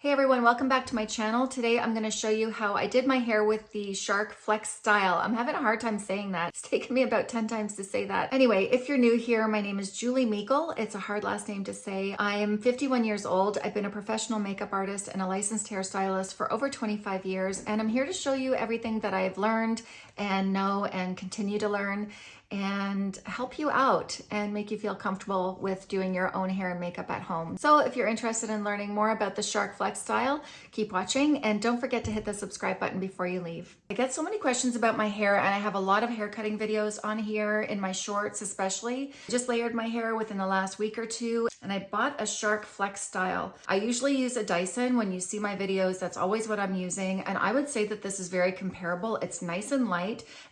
Hey everyone, welcome back to my channel. Today I'm going to show you how I did my hair with the Shark Flex Style. I'm having a hard time saying that. It's taken me about 10 times to say that. Anyway, if you're new here, my name is Julie Meikle. It's a hard last name to say. I am 51 years old. I've been a professional makeup artist and a licensed hairstylist for over 25 years, and I'm here to show you everything that I've learned and know and continue to learn and help you out and make you feel comfortable with doing your own hair and makeup at home. So if you're interested in learning more about the Shark Flex style, keep watching and don't forget to hit the subscribe button before you leave. I get so many questions about my hair and I have a lot of hair cutting videos on here in my shorts especially. Just layered my hair within the last week or two and I bought a Shark Flex style. I usually use a Dyson. When you see my videos, that's always what I'm using. And I would say that this is very comparable. It's nice and light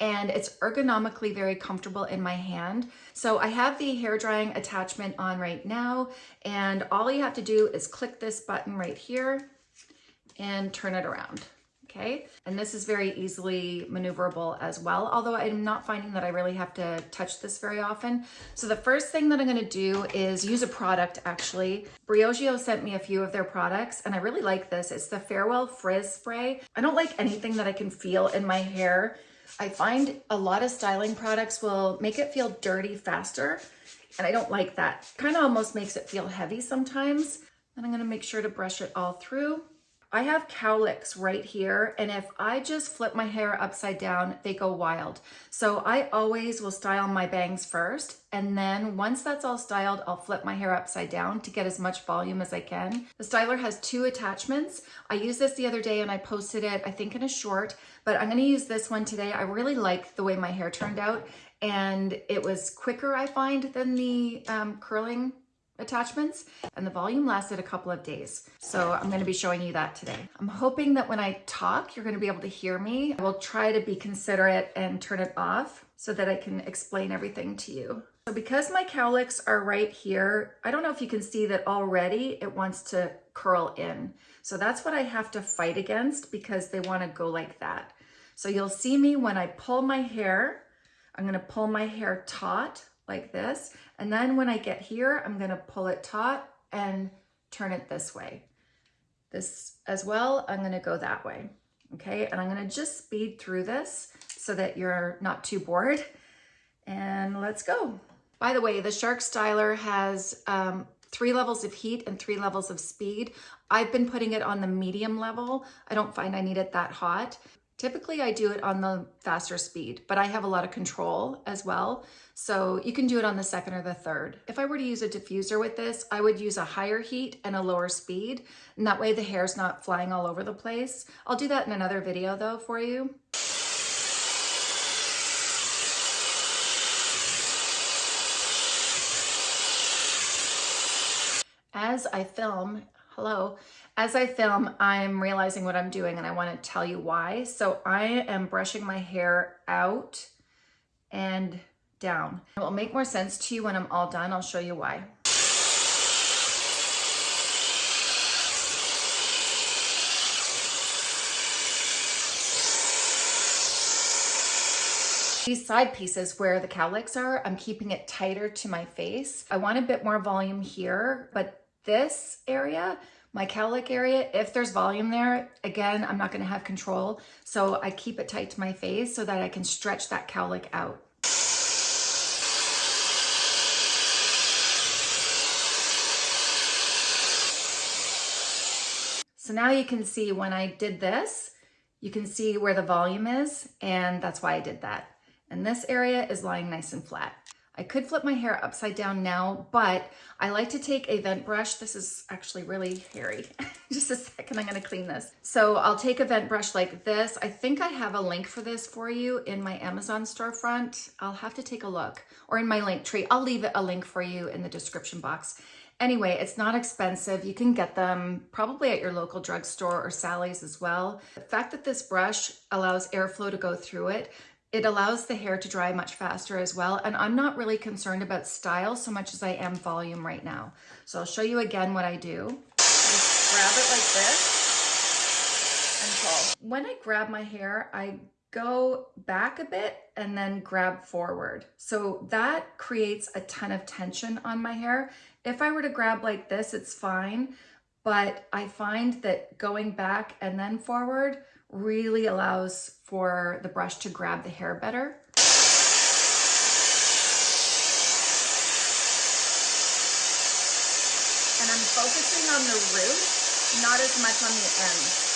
and it's ergonomically very comfortable in my hand. So I have the hair drying attachment on right now and all you have to do is click this button right here and turn it around okay? And this is very easily maneuverable as well, although I'm not finding that I really have to touch this very often. So the first thing that I'm gonna do is use a product actually. Briogeo sent me a few of their products and I really like this. It's the Farewell Frizz Spray. I don't like anything that I can feel in my hair I find a lot of styling products will make it feel dirty faster, and I don't like that. Kind of almost makes it feel heavy sometimes. And I'm gonna make sure to brush it all through. I have cowlicks right here, and if I just flip my hair upside down, they go wild. So I always will style my bangs first, and then once that's all styled, I'll flip my hair upside down to get as much volume as I can. The styler has two attachments. I used this the other day and I posted it, I think in a short, but I'm gonna use this one today. I really like the way my hair turned out, and it was quicker, I find, than the um, curling attachments and the volume lasted a couple of days. So I'm gonna be showing you that today. I'm hoping that when I talk, you're gonna be able to hear me. I will try to be considerate and turn it off so that I can explain everything to you. So because my cowlicks are right here, I don't know if you can see that already it wants to curl in. So that's what I have to fight against because they wanna go like that. So you'll see me when I pull my hair, I'm gonna pull my hair taut like this. And then when I get here, I'm gonna pull it taut and turn it this way. This as well, I'm gonna go that way, okay? And I'm gonna just speed through this so that you're not too bored. And let's go. By the way, the Shark Styler has um, three levels of heat and three levels of speed. I've been putting it on the medium level. I don't find I need it that hot. Typically I do it on the faster speed, but I have a lot of control as well. So you can do it on the second or the third. If I were to use a diffuser with this, I would use a higher heat and a lower speed. And that way the hair's not flying all over the place. I'll do that in another video though for you. As I film, hello, as I film, I'm realizing what I'm doing and I wanna tell you why. So I am brushing my hair out and down. It will make more sense to you when I'm all done. I'll show you why. These side pieces where the cowlicks are, I'm keeping it tighter to my face. I want a bit more volume here, but this area, my cowlick area, if there's volume there, again, I'm not gonna have control. So I keep it tight to my face so that I can stretch that cowlick out. So now you can see when I did this, you can see where the volume is, and that's why I did that. And this area is lying nice and flat. I could flip my hair upside down now, but I like to take a vent brush. This is actually really hairy. Just a second, I'm gonna clean this. So I'll take a vent brush like this. I think I have a link for this for you in my Amazon storefront. I'll have to take a look or in my link tree. I'll leave a link for you in the description box. Anyway, it's not expensive. You can get them probably at your local drugstore or Sally's as well. The fact that this brush allows airflow to go through it it allows the hair to dry much faster as well. And I'm not really concerned about style so much as I am volume right now. So I'll show you again what I do. Just grab it like this and pull. When I grab my hair, I go back a bit and then grab forward. So that creates a ton of tension on my hair. If I were to grab like this, it's fine. but I find that going back and then forward really allows for the brush to grab the hair better. And I'm focusing on the root, not as much on the ends.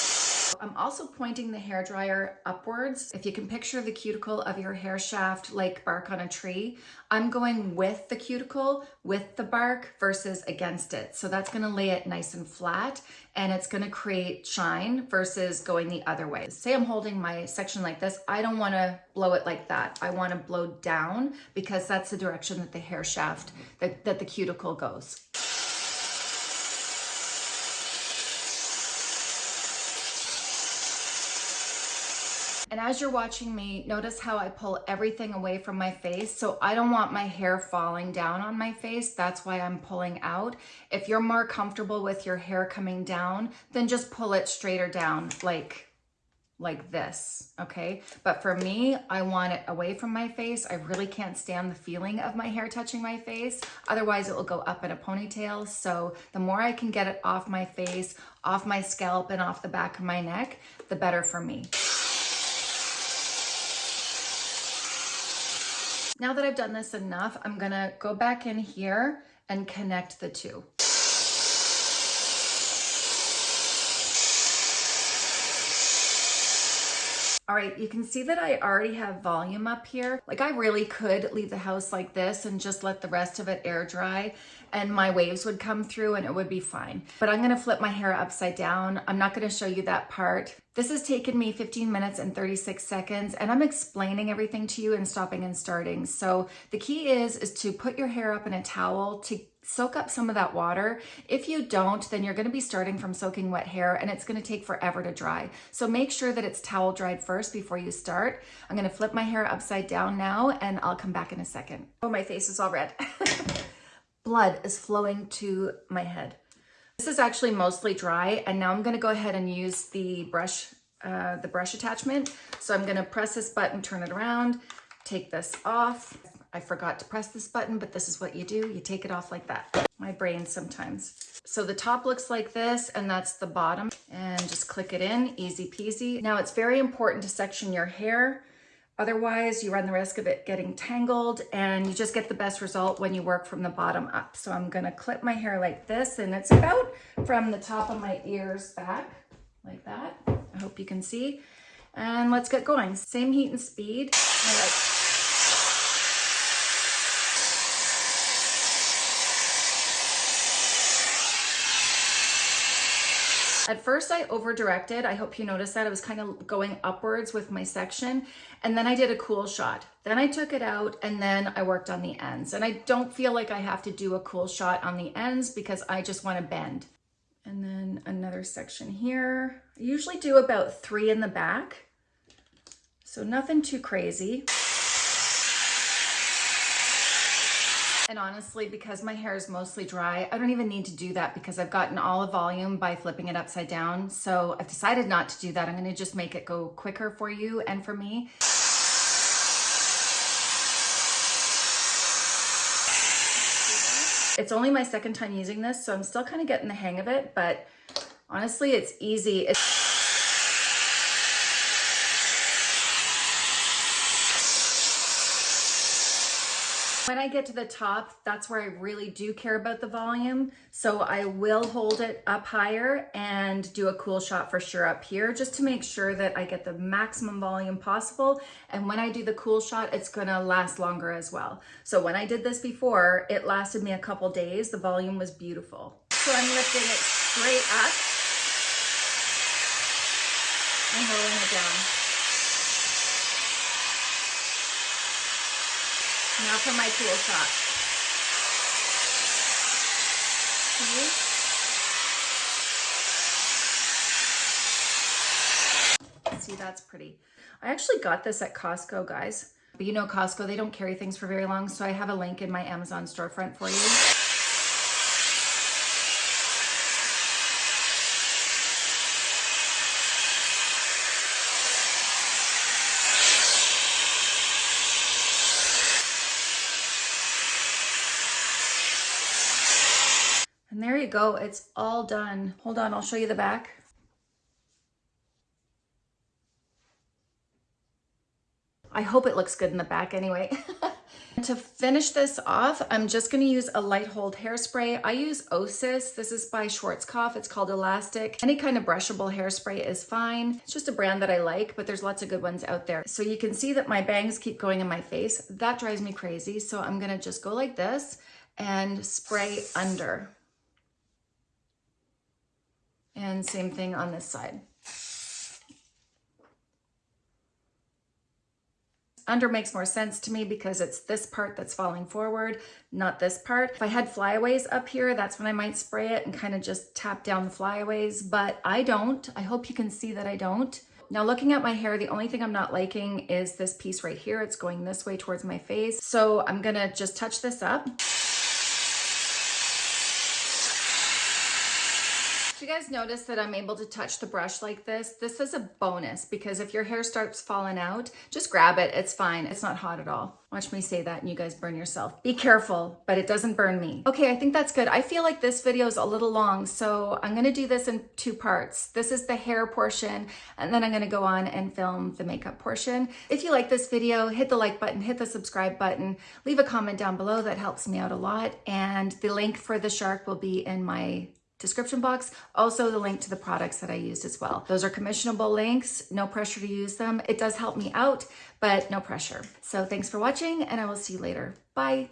I'm also pointing the hair dryer upwards. If you can picture the cuticle of your hair shaft like bark on a tree, I'm going with the cuticle, with the bark versus against it. So that's gonna lay it nice and flat and it's gonna create shine versus going the other way. Say I'm holding my section like this, I don't wanna blow it like that. I wanna blow down because that's the direction that the hair shaft, that, that the cuticle goes. And as you're watching me, notice how I pull everything away from my face. So I don't want my hair falling down on my face. That's why I'm pulling out. If you're more comfortable with your hair coming down, then just pull it straighter down like like this, okay? But for me, I want it away from my face. I really can't stand the feeling of my hair touching my face. Otherwise, it will go up in a ponytail. So the more I can get it off my face, off my scalp, and off the back of my neck, the better for me. Now that I've done this enough, I'm gonna go back in here and connect the two. All right, you can see that I already have volume up here. Like I really could leave the house like this and just let the rest of it air dry and my waves would come through and it would be fine. But I'm gonna flip my hair upside down. I'm not gonna show you that part. This has taken me 15 minutes and 36 seconds and I'm explaining everything to you and stopping and starting. So the key is, is to put your hair up in a towel to soak up some of that water. If you don't, then you're gonna be starting from soaking wet hair and it's gonna take forever to dry. So make sure that it's towel dried first before you start. I'm gonna flip my hair upside down now and I'll come back in a second. Oh, my face is all red. Blood is flowing to my head. This is actually mostly dry and now I'm gonna go ahead and use the brush, uh, the brush attachment. So I'm gonna press this button, turn it around, take this off, I forgot to press this button, but this is what you do. You take it off like that. My brain sometimes. So the top looks like this and that's the bottom and just click it in, easy peasy. Now it's very important to section your hair. Otherwise you run the risk of it getting tangled and you just get the best result when you work from the bottom up. So I'm gonna clip my hair like this and it's about from the top of my ears back like that. I hope you can see. And let's get going. Same heat and speed. At first I over directed. I hope you noticed that. I was kind of going upwards with my section and then I did a cool shot. Then I took it out and then I worked on the ends. And I don't feel like I have to do a cool shot on the ends because I just want to bend. And then another section here. I usually do about three in the back. So nothing too crazy. And honestly, because my hair is mostly dry, I don't even need to do that because I've gotten all the volume by flipping it upside down. So I've decided not to do that. I'm gonna just make it go quicker for you and for me. It's only my second time using this, so I'm still kind of getting the hang of it, but honestly, it's easy. It's When I get to the top, that's where I really do care about the volume. So I will hold it up higher and do a cool shot for sure up here, just to make sure that I get the maximum volume possible. And when I do the cool shot, it's gonna last longer as well. So when I did this before, it lasted me a couple days. The volume was beautiful. So I'm lifting it straight up and rolling it down. For my cool shot. See? See, that's pretty. I actually got this at Costco, guys. But you know Costco, they don't carry things for very long, so I have a link in my Amazon storefront for you. There you go, it's all done. Hold on, I'll show you the back. I hope it looks good in the back anyway. to finish this off, I'm just gonna use a light hold hairspray. I use Osis. This is by Schwarzkopf. It's called Elastic. Any kind of brushable hairspray is fine. It's just a brand that I like, but there's lots of good ones out there. So you can see that my bangs keep going in my face. That drives me crazy. So I'm gonna just go like this and spray under. And same thing on this side. Under makes more sense to me because it's this part that's falling forward, not this part. If I had flyaways up here, that's when I might spray it and kind of just tap down the flyaways, but I don't. I hope you can see that I don't. Now looking at my hair, the only thing I'm not liking is this piece right here. It's going this way towards my face. So I'm gonna just touch this up. You guys notice that I'm able to touch the brush like this? This is a bonus because if your hair starts falling out, just grab it. It's fine. It's not hot at all. Watch me say that and you guys burn yourself. Be careful, but it doesn't burn me. Okay, I think that's good. I feel like this video is a little long, so I'm gonna do this in two parts. This is the hair portion, and then I'm gonna go on and film the makeup portion. If you like this video, hit the like button, hit the subscribe button, leave a comment down below. That helps me out a lot. And the link for the shark will be in my description box. Also the link to the products that I used as well. Those are commissionable links, no pressure to use them. It does help me out, but no pressure. So thanks for watching and I will see you later. Bye.